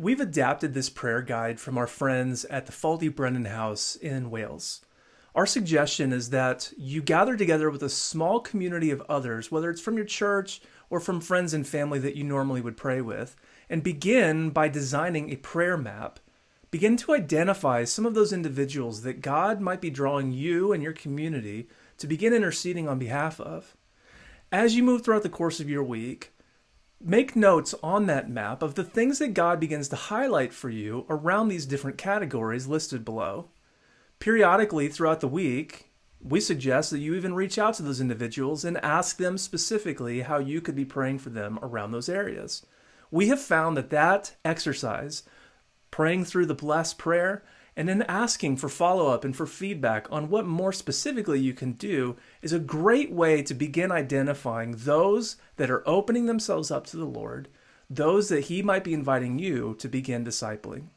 We've adapted this prayer guide from our friends at the Ffald-y-Brenin House in Wales. Our suggestion is that you gather together with a small community of others, whether it's from your church or from friends and family that you normally would pray with, and begin by designing a prayer map. Begin to identify some of those individuals that God might be drawing you and your community to begin interceding on behalf of. As you move throughout the course of your week, Make notes on that map of the things that God begins to highlight for you around these different categories listed below. Periodically throughout the week, we suggest that you even reach out to those individuals and ask them specifically how you could be praying for them around those areas. We have found that that exercise, praying through the blessed prayer, and then asking for follow up and for feedback on what more specifically you can do is a great way to begin identifying those that are opening themselves up to the Lord, those that He might be inviting you to begin discipling.